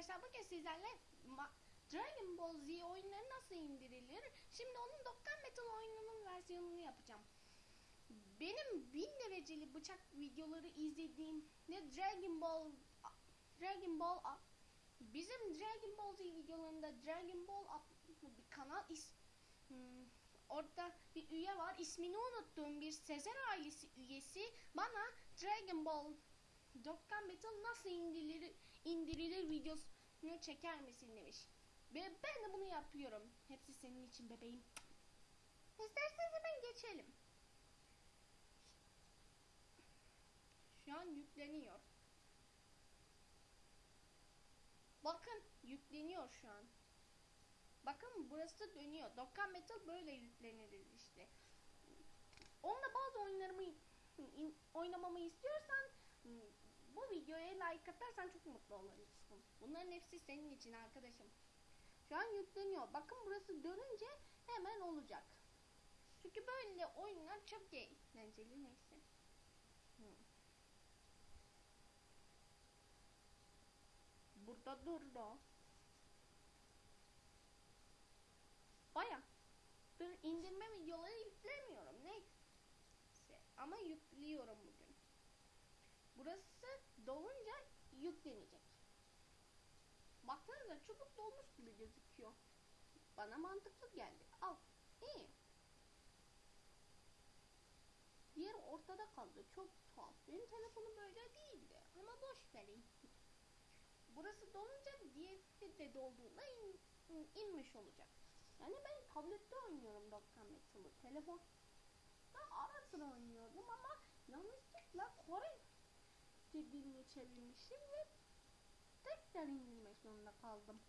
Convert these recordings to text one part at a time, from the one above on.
arkadaşlar bugün sizlerle Dragon Ball Z oyunları nasıl indirilir? Şimdi onun Dokkan Metal oyununun versiyonunu yapacağım. Benim 1000 dereceli bıçak videoları izlediğim ne Dragon Ball Dragon Ball bizim Dragon Ball Z videolarında Dragon Ball adlı bir kanal is hmm, orada bir üye var ismini unuttuğum bir Sezer ailesi üyesi bana Dragon Ball Dokkan Metal nasıl indirilir, indirilir videosunu çeker misin demiş. Ve ben de bunu yapıyorum. Hepsi senin için bebeğim. İsterseniz hemen geçelim. Şu an yükleniyor. Bakın yükleniyor şu an. Bakın burası dönüyor. Dokkan Metal böyle yüklenilir işte. Onunla bazı oyunlarımı oynamamı istiyorsan hmm, bu videoya like atarsan çok mutlu olursun. Bunların hepsi senin için arkadaşım. Şu an yükleniyor. Bakın burası dönünce hemen olacak. Çünkü böyle oyunlar çok eğlenceli neyse. Burada durdu. Baya. Dur indirme videoları yüklemiyorum. Neyse. Ama yüklüyorum bugün. Burası dolunca yüklenecek. Baksanıza çubuk dolmuş gibi gözüküyor. Bana mantıklı geldi. Al. İyi. Diğer ortada kaldı. Çok tuhaf. Benim telefonum böyle değildi. Ama boş vereyim. Burası dolunca diğeri de dolduğunda in, in- inmiş olacak. Yani ben tablette oynuyorum Dokkan Metal'ı. Telefon ben ara sıra oynuyordum ama yanlışlıkla Kore diline çevirmişim ve tekrar indirmek zorunda kaldım.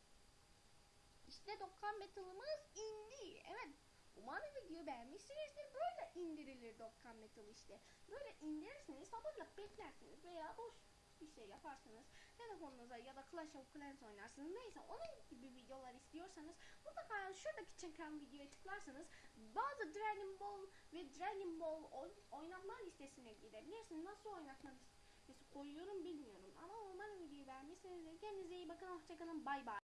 İşte Dokkan Metal'ımız indi. Evet. Umarım videoyu beğenmişsinizdir. Böyle indirilir Dokkan Metal işte. Böyle indirirsiniz, sabırla beklersiniz veya boş bir şey yaparsınız. Telefonunuza ya da Clash of Clans oynarsınız. Neyse onun gibi videolar istiyorsanız mutlaka şuradaki çeken videoya tıklarsanız bazı Dragon Ball ve Dragon Ball oy- oynatma listesine girebilirsiniz. Nasıl oynatma listesi koyuyorum bilmiyorum. Ama umarım videoyu beğenmişsinizdir. Kendinize iyi bakın. Hoşçakalın. Bay bay.